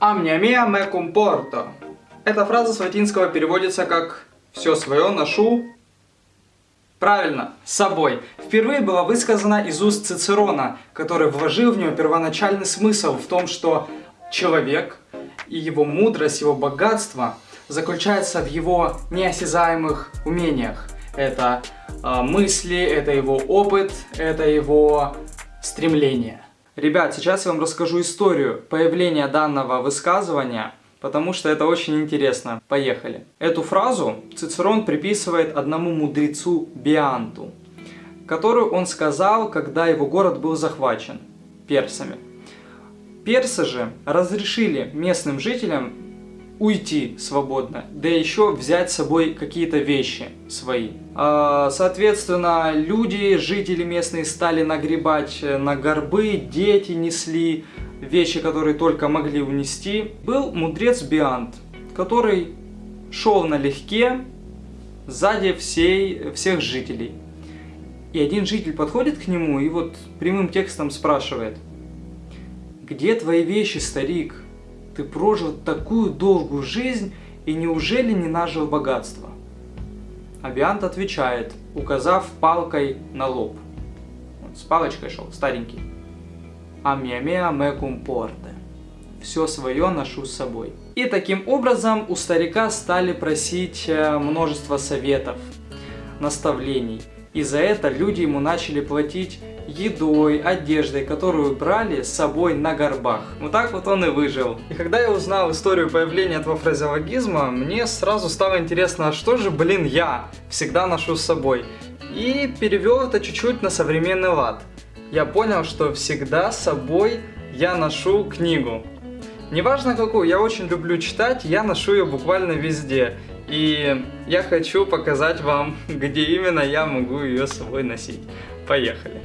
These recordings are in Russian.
«Amnia mia me comporto». Эта фраза с латинского переводится как «все свое ношу Правильно, с собой. Впервые была высказана из уст Цицерона, который вложил в нее первоначальный смысл в том, что человек и его мудрость, его богатство заключается в его неосязаемых умениях. Это э, мысли, это его опыт, это его стремление. Ребят, сейчас я вам расскажу историю появления данного высказывания – потому что это очень интересно. Поехали. Эту фразу Цицерон приписывает одному мудрецу Бианту, которую он сказал, когда его город был захвачен персами. Персы же разрешили местным жителям уйти свободно, да еще взять с собой какие-то вещи свои. А, соответственно, люди, жители местные стали нагребать на горбы, дети несли, вещи, которые только могли унести, был мудрец Биант, который шел налегке сзади всей, всех жителей. И один житель подходит к нему и вот прямым текстом спрашивает, «Где твои вещи, старик? Ты прожил такую долгую жизнь и неужели не нажил богатства?» Абиант отвечает, указав палкой на лоб. Он с палочкой шел, старенький а mea me comporte. Все свое ношу с собой. И таким образом у старика стали просить э, множество советов, наставлений. И за это люди ему начали платить едой, одеждой, которую брали с собой на горбах. Вот так вот он и выжил. И когда я узнал историю появления этого фразеологизма, мне сразу стало интересно, а что же, блин, я всегда ношу с собой? И перевел это чуть-чуть на современный лад я понял, что всегда с собой я ношу книгу. Неважно какую, я очень люблю читать, я ношу ее буквально везде. И я хочу показать вам, где именно я могу ее с собой носить. Поехали!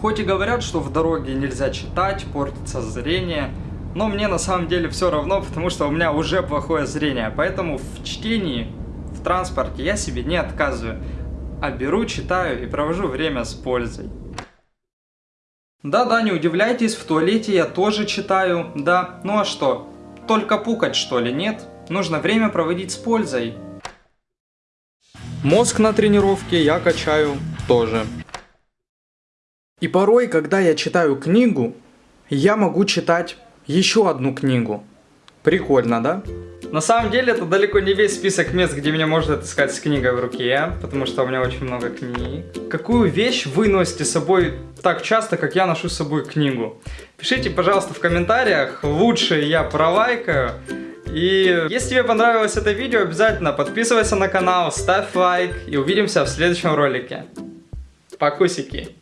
Хоть и говорят, что в дороге нельзя читать, портится зрение, но мне на самом деле все равно, потому что у меня уже плохое зрение. Поэтому в чтении, в транспорте я себе не отказываю а беру, читаю и провожу время с пользой. Да-да, не удивляйтесь, в туалете я тоже читаю, да, ну а что, только пукать что ли, нет? Нужно время проводить с пользой. Мозг на тренировке я качаю тоже. И порой, когда я читаю книгу, я могу читать еще одну книгу. Прикольно, да? На самом деле, это далеко не весь список мест, где меня можно отыскать с книгой в руке, потому что у меня очень много книг. Какую вещь вы носите с собой так часто, как я ношу с собой книгу? Пишите, пожалуйста, в комментариях, лучше я пролайкаю. И если тебе понравилось это видео, обязательно подписывайся на канал, ставь лайк и увидимся в следующем ролике. Покусики!